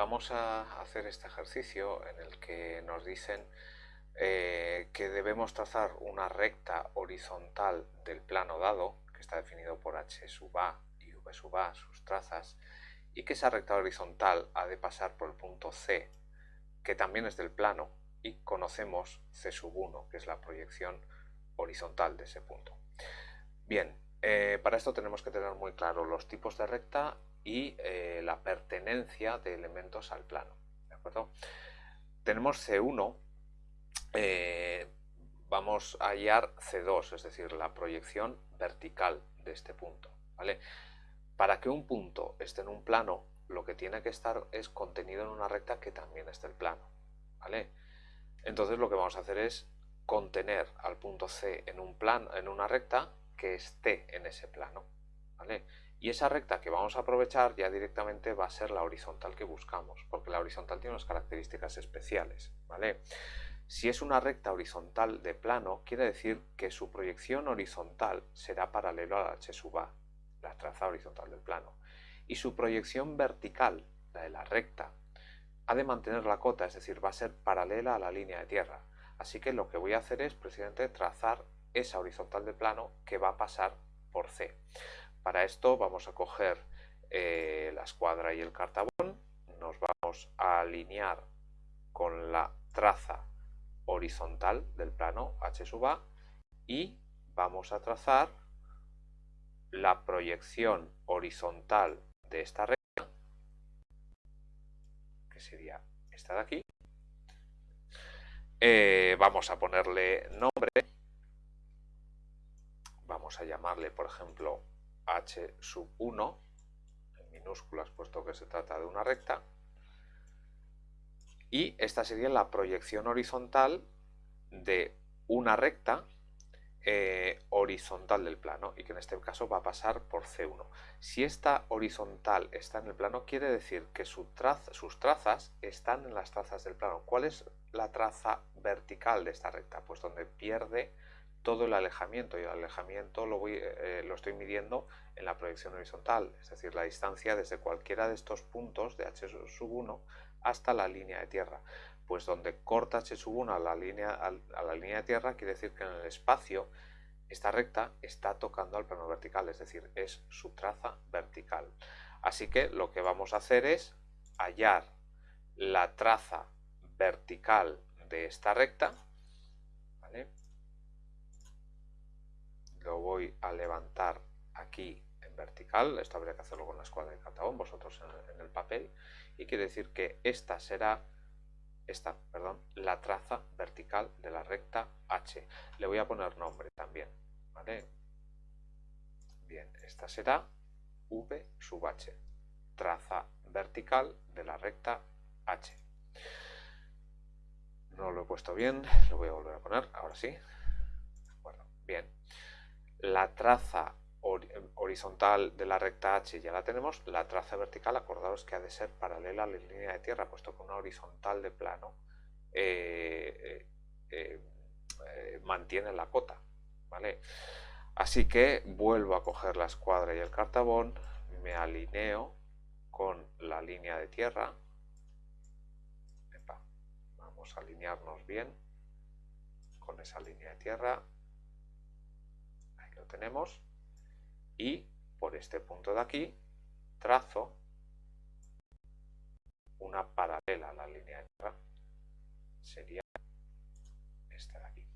vamos a hacer este ejercicio en el que nos dicen eh, que debemos trazar una recta horizontal del plano dado, que está definido por h sub a y v sub a, sus trazas, y que esa recta horizontal ha de pasar por el punto C, que también es del plano, y conocemos C sub 1, que es la proyección horizontal de ese punto. Bien, eh, para esto tenemos que tener muy claro los tipos de recta y eh, la pertenencia de elementos al plano. ¿de acuerdo? Tenemos C1, eh, vamos a hallar C2, es decir, la proyección vertical de este punto. ¿vale? Para que un punto esté en un plano, lo que tiene que estar es contenido en una recta que también esté el plano. ¿vale? Entonces lo que vamos a hacer es contener al punto C en, un en una recta que esté en ese plano. ¿vale? Y esa recta que vamos a aprovechar ya directamente va a ser la horizontal que buscamos, porque la horizontal tiene unas características especiales, ¿vale? Si es una recta horizontal de plano, quiere decir que su proyección horizontal será paralelo a la h sub a, la traza horizontal del plano. Y su proyección vertical, la de la recta, ha de mantener la cota, es decir, va a ser paralela a la línea de tierra. Así que lo que voy a hacer es precisamente trazar esa horizontal de plano que va a pasar por C. Para esto vamos a coger eh, la escuadra y el cartabón, nos vamos a alinear con la traza horizontal del plano H sub A y vamos a trazar la proyección horizontal de esta recta, que sería esta de aquí. Eh, vamos a ponerle nombre, vamos a llamarle por ejemplo h sub 1 en minúsculas puesto que se trata de una recta y esta sería la proyección horizontal de una recta eh, horizontal del plano y que en este caso va a pasar por C1. Si esta horizontal está en el plano quiere decir que sus trazas están en las trazas del plano. ¿Cuál es la traza vertical de esta recta? Pues donde pierde todo el alejamiento y el alejamiento lo, voy, eh, lo estoy midiendo en la proyección horizontal, es decir, la distancia desde cualquiera de estos puntos de h sub 1 hasta la línea de tierra. Pues donde corta h sub 1 a la, línea, a, la línea de tierra quiere decir que en el espacio esta recta está tocando al plano vertical, es decir, es su traza vertical. Así que lo que vamos a hacer es hallar la traza vertical de esta recta, a levantar aquí en vertical, esto habría que hacerlo con la escuadra de catabón, vosotros en, el papel, y quiere decir que esta será esta, perdón, la traza vertical de la recta H. Le voy a poner nombre también, ¿vale? Bien, esta será V sub H, traza vertical de la recta H. No lo he puesto bien, lo voy a volver a poner, ahora sí. Bueno, bien la traza horizontal de la recta H ya la tenemos, la traza vertical, acordaos que ha de ser paralela a la línea de tierra, puesto que una horizontal de plano eh, eh, eh, mantiene la cota. ¿vale? Así que vuelvo a coger la escuadra y el cartabón, me alineo con la línea de tierra. vamos a alinearnos bien con esa línea de tierra tenemos. Y por este punto de aquí trazo una paralela a la línea de tierra sería esta de aquí.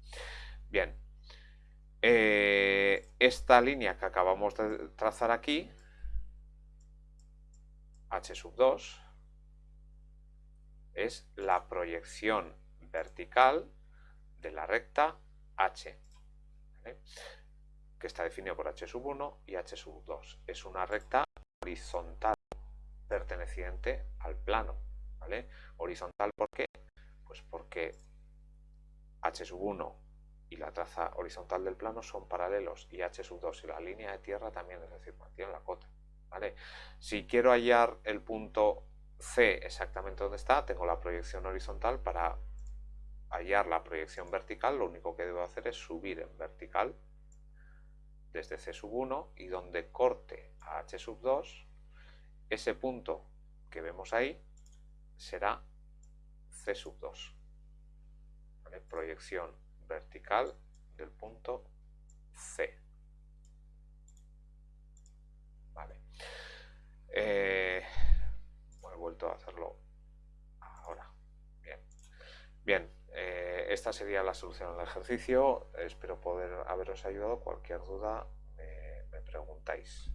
Bien. Eh, esta línea que acabamos de trazar aquí h sub 2 es la proyección vertical de la recta h que está definido por h sub 1 y h sub 2. Es una recta horizontal perteneciente al plano. ¿vale? Horizontal, ¿por qué? Pues porque h sub 1 y la traza horizontal del plano son paralelos y h sub 2 y la línea de tierra también, es decir, mantienen la cota. ¿vale? Si quiero hallar el punto C exactamente donde está, tengo la proyección horizontal para hallar la proyección vertical, lo único que debo hacer es subir en vertical desde C sub 1 y donde corte a H sub 2, ese punto que vemos ahí será C sub 2. Proyección vertical del punto C. Vale. Eh, he vuelto a hacerlo ahora. Bien. Bien, eh, esta sería la solución al ejercicio. Espero poder haberos ayudado. Cualquier duda me preguntáis.